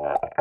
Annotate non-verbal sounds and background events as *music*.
Yeah. *laughs*